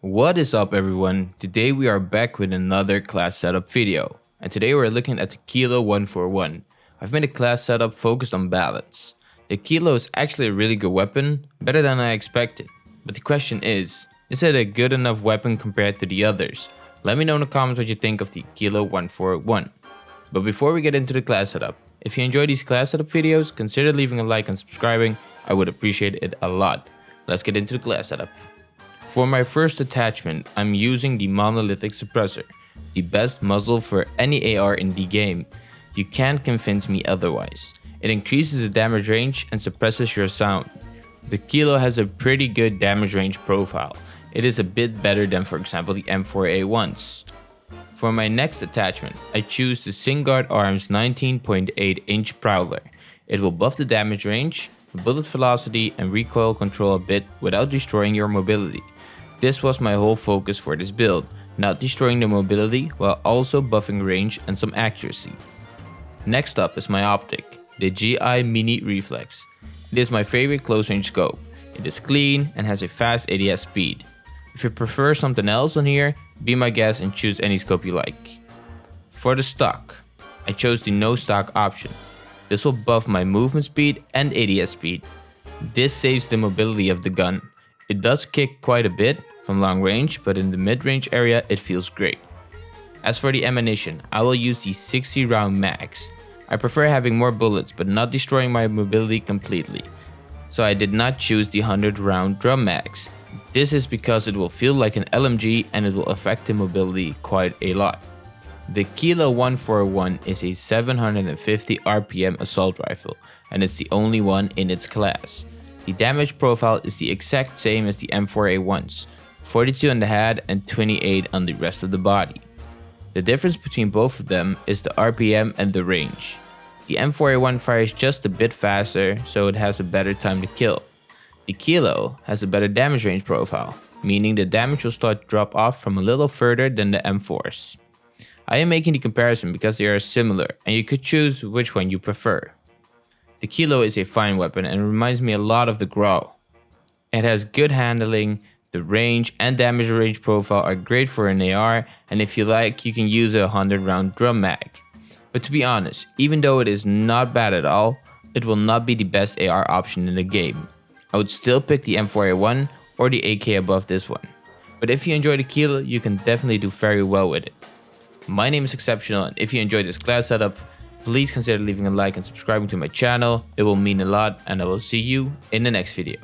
What is up everyone? Today we are back with another class setup video. And today we're looking at the Kilo 141. I've made a class setup focused on balance. The Kilo is actually a really good weapon, better than I expected. But the question is, is it a good enough weapon compared to the others? Let me know in the comments what you think of the Kilo 141. But before we get into the class setup, if you enjoy these class setup videos, consider leaving a like and subscribing, I would appreciate it a lot. Let's get into the class setup. For my first attachment, I'm using the Monolithic Suppressor, the best muzzle for any AR in the game. You can't convince me otherwise. It increases the damage range and suppresses your sound. The Kilo has a pretty good damage range profile. It is a bit better than for example the M4A1s. For my next attachment, I choose the Singuard Arms 19.8 inch Prowler. It will buff the damage range, bullet velocity and recoil control a bit without destroying your mobility. This was my whole focus for this build, not destroying the mobility while also buffing range and some accuracy. Next up is my optic, the GI Mini Reflex. It is my favorite close range scope. It is clean and has a fast ADS speed. If you prefer something else on here, be my guest and choose any scope you like. For the stock, I chose the no stock option. This will buff my movement speed and ADS speed. This saves the mobility of the gun. It does kick quite a bit, from long range, but in the mid-range area it feels great. As for the ammunition, I will use the 60 round mags. I prefer having more bullets but not destroying my mobility completely. So I did not choose the 100 round drum mags. This is because it will feel like an LMG and it will affect the mobility quite a lot. The Kilo 141 is a 750 RPM assault rifle and it's the only one in its class. The damage profile is the exact same as the M4A1s, 42 on the head and 28 on the rest of the body. The difference between both of them is the RPM and the range. The M4A1 fires just a bit faster, so it has a better time to kill. The Kilo has a better damage range profile, meaning the damage will start to drop off from a little further than the M4s. I am making the comparison because they are similar and you could choose which one you prefer. The Kilo is a fine weapon and reminds me a lot of the Grau. It has good handling, the range and damage range profile are great for an AR and if you like you can use a 100 round drum mag. But to be honest, even though it is not bad at all, it will not be the best AR option in the game. I would still pick the M4A1 or the AK above this one. But if you enjoy the Kilo, you can definitely do very well with it. My name is Exceptional and if you enjoyed this class setup, please consider leaving a like and subscribing to my channel. It will mean a lot and I will see you in the next video.